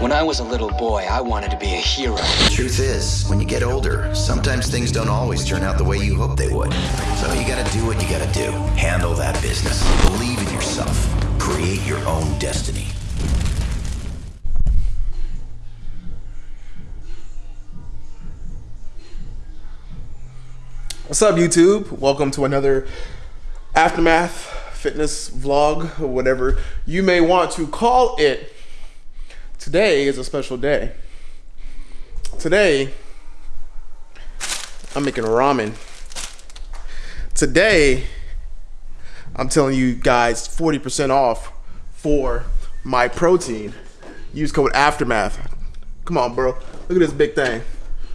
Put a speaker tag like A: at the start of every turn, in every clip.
A: When I was a little boy, I wanted to be a hero.
B: The truth is, when you get older, sometimes things don't always turn out the way you hope they would. So you gotta do what you gotta do. Handle that business. Believe in yourself. Create your own destiny.
C: What's up, YouTube? Welcome to another Aftermath fitness vlog, or whatever you may want to call it. Today is a special day. Today, I'm making ramen. Today, I'm telling you guys 40% off for my protein. Use code Aftermath. Come on, bro. Look at this big thing.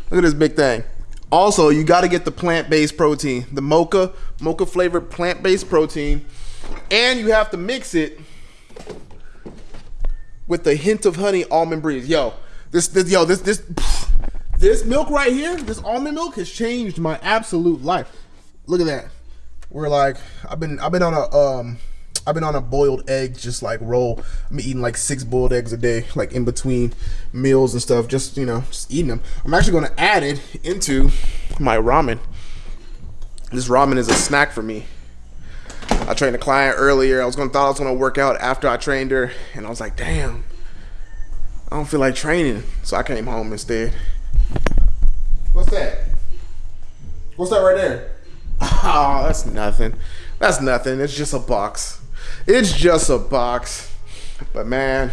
C: Look at this big thing. Also, you got to get the plant-based protein, the mocha, mocha flavored plant-based protein, and you have to mix it with a hint of honey almond breeze. Yo, this, this yo, this this this milk right here, this almond milk has changed my absolute life. Look at that. We're like I've been I've been on a um I've been on a boiled egg just like roll. I'm eating like six boiled eggs a day, like in between meals and stuff. Just you know, just eating them. I'm actually going to add it into my ramen. This ramen is a snack for me. I trained a client earlier. I was gonna thought I was gonna work out after I trained her, and I was like, damn, I don't feel like training, so I came home instead. What's that? What's that right there? Oh, that's nothing. That's nothing. It's just a box. It's just a box. But man,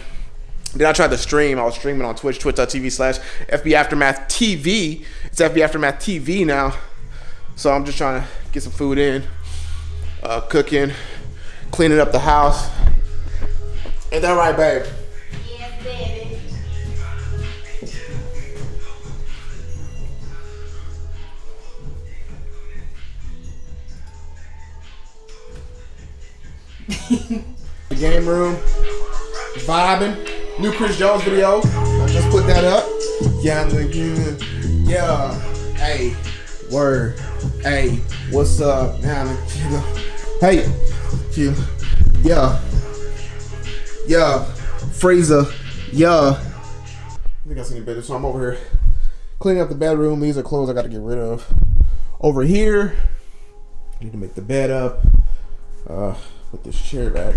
C: then I tried to stream. I was streaming on Twitch, twitch.tv slash FB Aftermath TV. It's FB Aftermath TV now. So I'm just trying to get some food in, uh, cooking, cleaning up the house. Ain't that right, babe?
D: Yes, baby.
C: The game room, vibing. New Chris Jones video. I just put that up. Yeah, yeah. Hey, word. Hey, what's up, man? Hey, chill. Yeah, yeah. Fraser. Yeah. I think I seen it better, so I'm over here cleaning up the bedroom. These are clothes I got to get rid of. Over here, I need to make the bed up. Uh, put this chair back.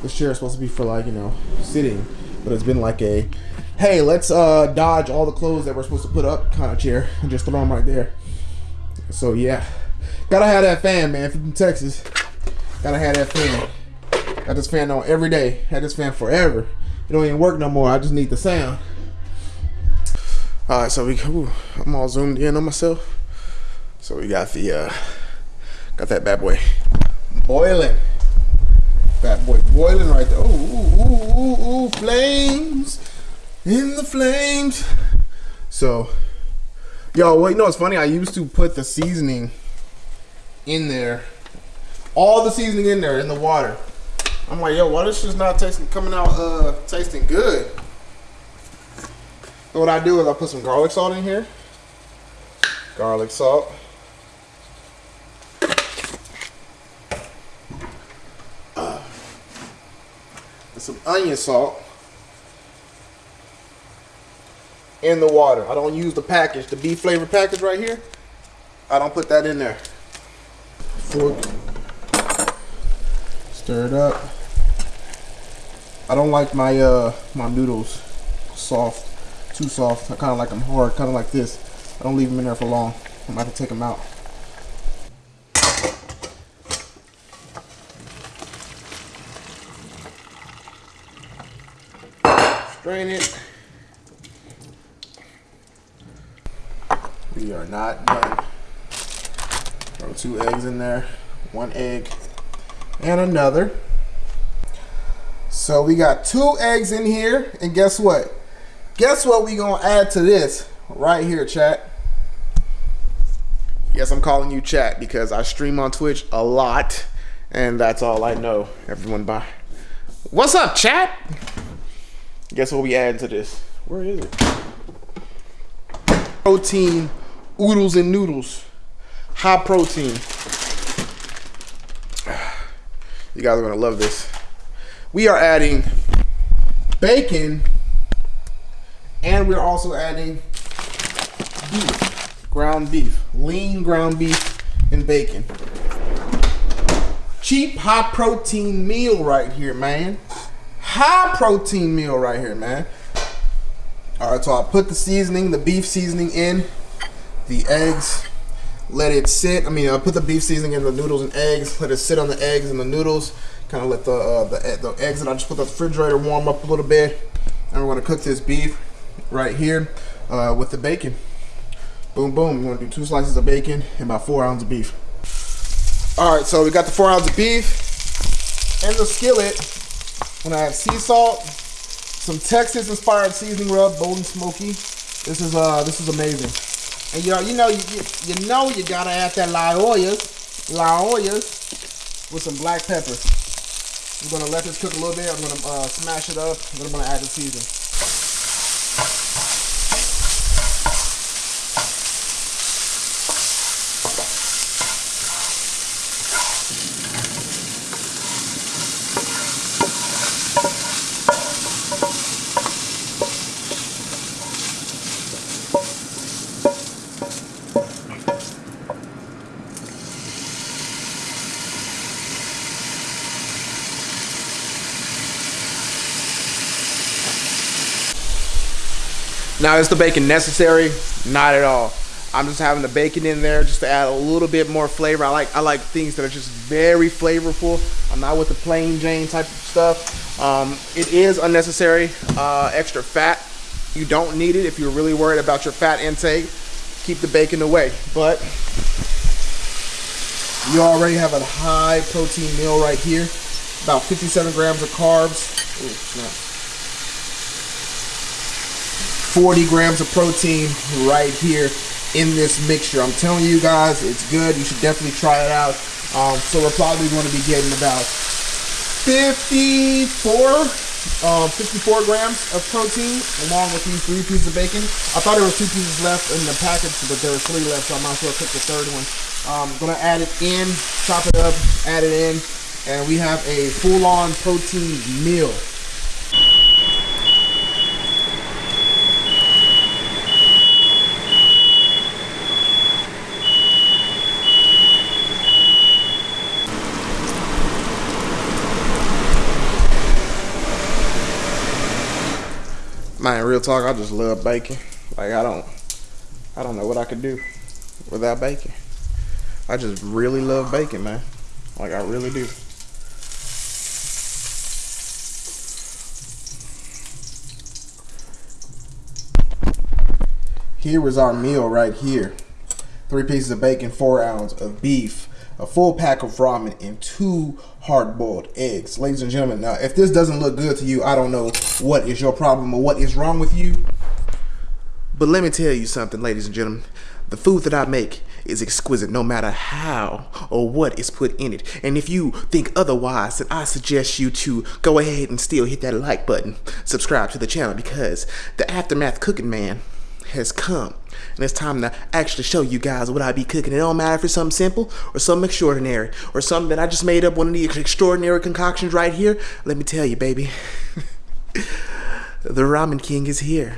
C: This chair is supposed to be for like you know sitting, but it's been like a, hey, let's uh dodge all the clothes that we're supposed to put up kind of chair and just throw them right there. So yeah, gotta have that fan, man. From Texas, gotta have that fan. Got this fan on every day. Had this fan forever. It don't even work no more. I just need the sound. All right, so we ooh, I'm all zoomed in on myself. So we got the uh got that bad boy boiling. Bad boy boiling right there. Ooh, ooh, ooh, ooh, flames in the flames. So, yo, well, you know what's funny? I used to put the seasoning in there, all the seasoning in there in the water. I'm like, yo, why this just not tasting coming out uh tasting good? So what I do is I put some garlic salt in here. Garlic salt. and some onion salt in the water. I don't use the package, the beef flavor package right here. I don't put that in there. Fork. Stir it up. I don't like my uh my noodles soft, too soft. I kind of like them hard, kind of like this. I don't leave them in there for long. I'm about to take them out. Strain it. We are not done. Two eggs in there, one egg, and another. So we got two eggs in here, and guess what? Guess what we gonna add to this right here, chat? Yes, I'm calling you chat because I stream on Twitch a lot, and that's all I know. Everyone, bye. What's up, chat? Guess what we add to this? Where is it? Protein oodles and noodles. High protein. You guys are gonna love this. We are adding bacon And we're also adding beef, ground beef, lean ground beef and bacon. Cheap, high protein meal right here, man. High protein meal right here, man. All right, so I put the seasoning, the beef seasoning in, the eggs, let it sit. I mean, I put the beef seasoning in the noodles and eggs, let it sit on the eggs and the noodles. Kind of let the, uh, the the eggs that I just put the refrigerator warm up a little bit. And we're gonna cook this beef right here uh, with the bacon. Boom, boom. We're gonna do two slices of bacon and about four ounces of beef. All right, so we got the four ounces of beef in the skillet. I'm gonna add sea salt, some Texas inspired seasoning rub, bold and smoky. This is uh, this is amazing. And you know, you know, you, you, know, you gotta add that la ollas, la with some black pepper. I'm gonna let this cook a little bit. I'm gonna uh, smash it up. Then I'm gonna add the seasoning. Now, is the bacon necessary? Not at all. I'm just having the bacon in there just to add a little bit more flavor. I like I like things that are just very flavorful. I'm not with the plain Jane type of stuff. Um, it is unnecessary. Uh, extra fat. You don't need it if you're really worried about your fat intake. Keep the bacon away. But you already have a high protein meal right here. About 57 grams of carbs. Ooh. 40 grams of protein right here in this mixture. I'm telling you guys, it's good. You should definitely try it out. Um, so we're probably going to be getting about 54, um, 54 grams of protein along with these three pieces of bacon. I thought there were two pieces left in the package, but there were three left, so I might as well cook the third one. Um, gonna add it in, chop it up, add it in, and we have a full-on protein meal. Man, real talk, I just love bacon. Like I don't I don't know what I could do without bacon. I just really love bacon, man. Like I really do. Here is our meal right here. Three pieces of bacon, four ounces of beef, a full pack of ramen, and two hard-boiled eggs. Ladies and gentlemen, now if this doesn't look good to you, I don't know what is your problem or what is wrong with you. But let me tell you something, ladies and gentlemen. The food that I make is exquisite no matter how or what is put in it. And if you think otherwise, then I suggest you to go ahead and still hit that like button, subscribe to the channel because the Aftermath Cooking Man has come. And it's time to actually show you guys what I be cooking. It don't matter if it's something simple or something extraordinary or something that I just made up one of these extraordinary concoctions right here. Let me tell you, baby, the Ramen King is here.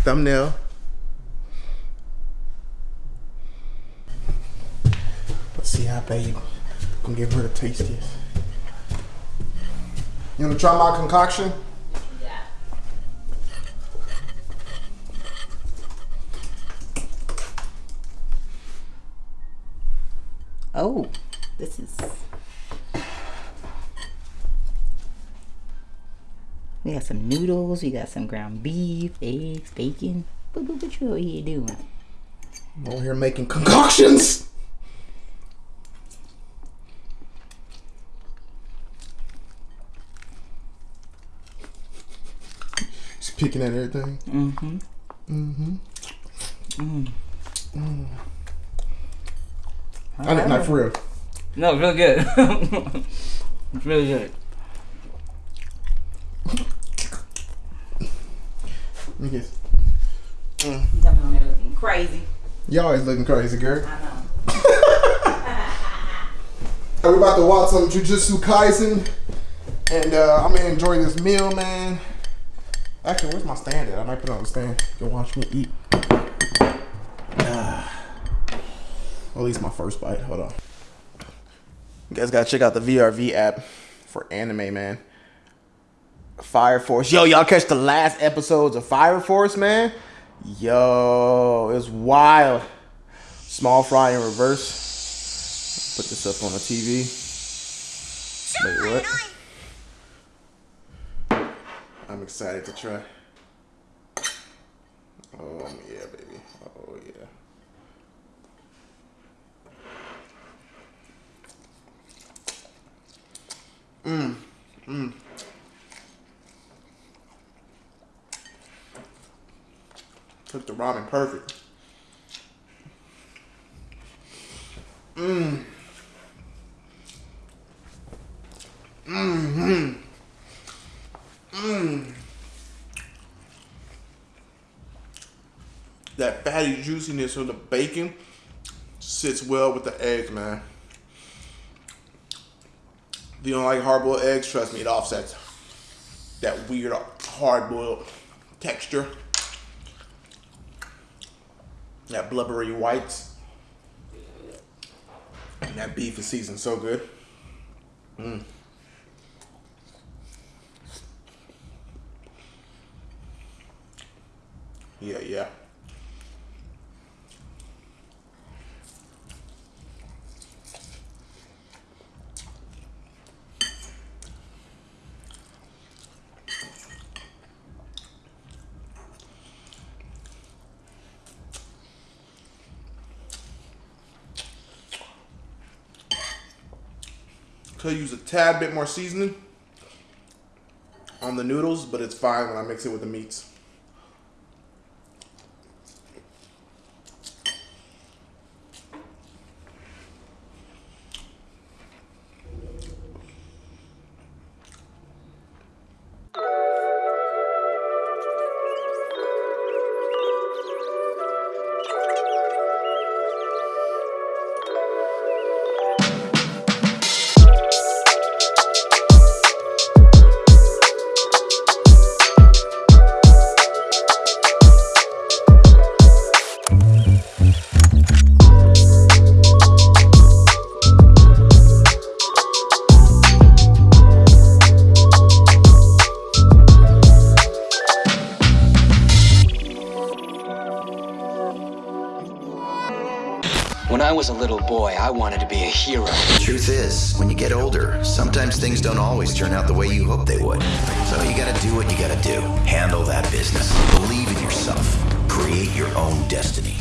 C: Thumbnail. Let's see how babe gonna give her the tastiest. You wanna try my concoction?
E: Oh, this is. We got some noodles. We got some ground beef, eggs, bacon. What, what, what you over here doing?
C: I'm over here making concoctions. Just picking at everything. Mhm. Mhm.
E: Mm-hmm.
C: I didn't like for real.
E: No, it's really good. it's really good.
C: Let me guess.
E: You coming on there looking crazy.
C: You always looking crazy, girl.
E: I know.
C: We're about to watch some Jujutsu Kaisen. And uh, I'm gonna enjoy this meal, man. Actually, where's my stand at? I might put it on the stand. You can watch me eat. At least my first bite. Hold on. You guys gotta check out the VRV app for anime, man. Fire Force. Yo, y'all catch the last episodes of Fire Force, man? Yo, it's wild. Small fry in reverse. Put this up on the TV. Wait, what? I'm excited to try. Oh yeah, baby. Oh yeah. Mmm. Mmm. Cooked the ramen perfect. Mmm. Mmm. Mmm. That fatty juiciness of the bacon sits well with the eggs, man. If you don't like hard boiled eggs, trust me, it offsets that weird hard boiled texture. That blubbery whites. And that beef is seasoned so good. Mm. Yeah, yeah. Could use a tad bit more seasoning on the noodles, but it's fine when I mix it with the meats.
A: Was a little boy, I wanted to be a hero.
B: The Truth is, when you get older, sometimes things don't always turn out the way you hope they would. So you gotta do what you gotta do. Handle that business. Believe in yourself. Create your own destiny.